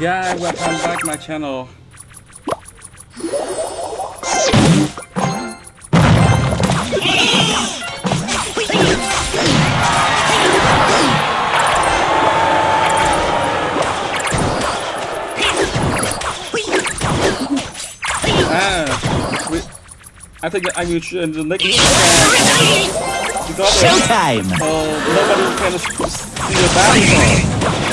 guy, welcome back my channel. Ah, we, I think I will change the next Showtime! uh, nobody can see the battle.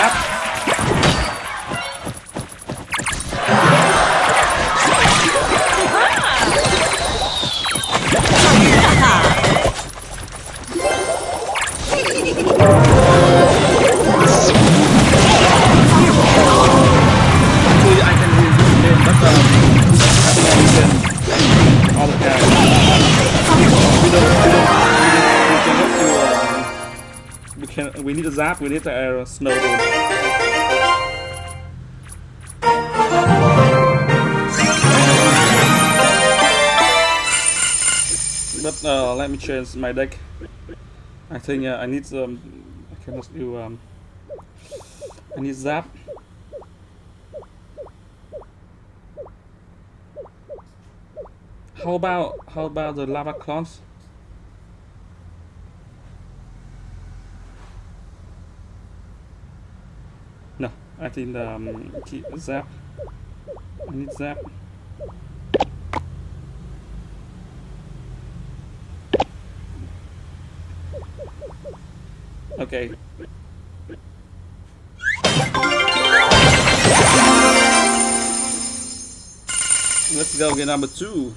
We need a zap we need a uh, snow but uh, let me change my deck. I think uh, I need um I can just do um I need zap. How about how about the lava clones I think um, keep zap. I need zap. Okay. Let's go get number two.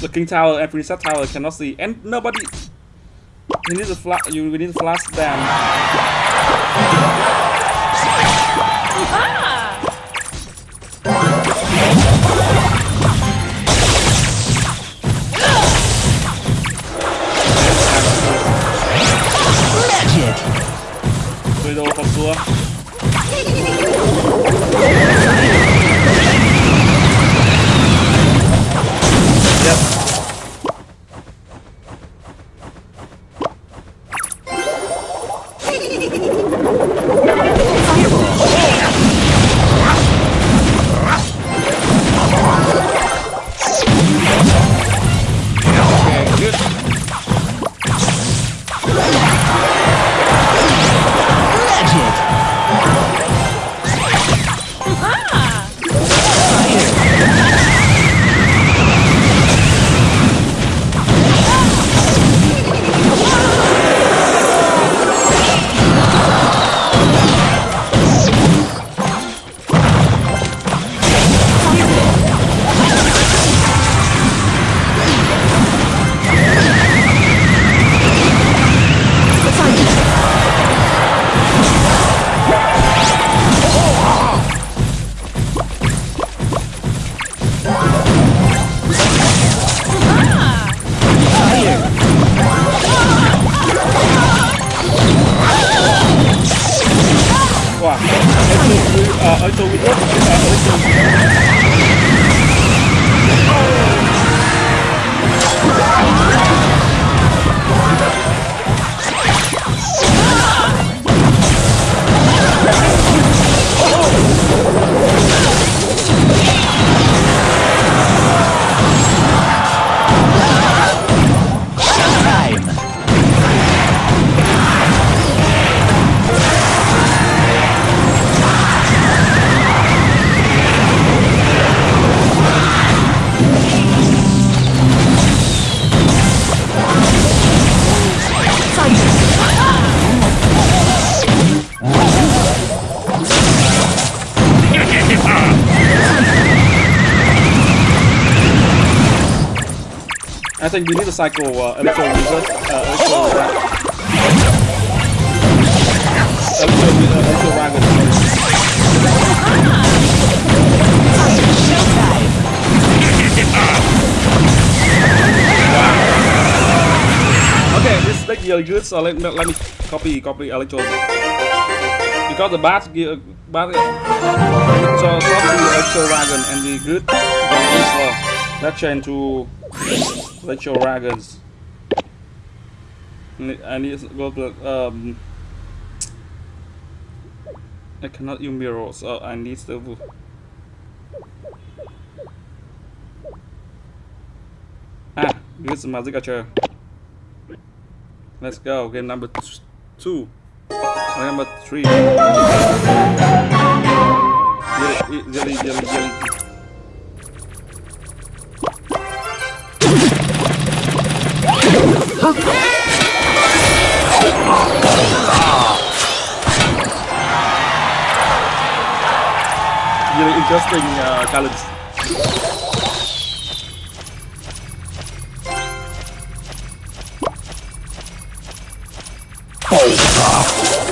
The king tower and princess tower cannot see, and nobody. You need to flash. You we need to flash them. Magic! 最多 uh, Electro Wizard, uh, Electro I think we need to cycle uh, uh, Electro Ra- Electro, Wi- uh, Dragon. Okay, this deck really good, so let, let me copy copy Electro. Because the bat give bat so copy Electro Dragon and the good uh, let's change to Electro Dragons. Ne- I need to go to um I cannot use mirrors. so I need to Ah, use my signature. Let's go. Game number two. Number three. Jelly, jelly, jelly, jelly. Really interesting uh, talents. Yeah,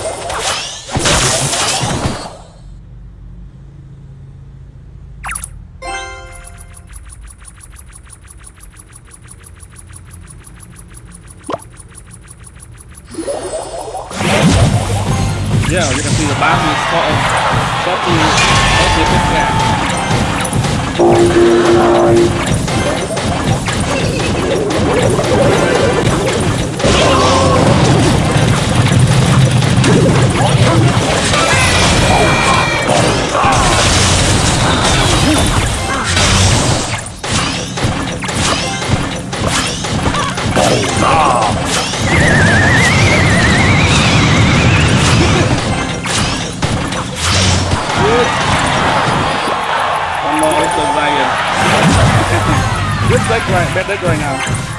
Ah! Good deck right, deck right now.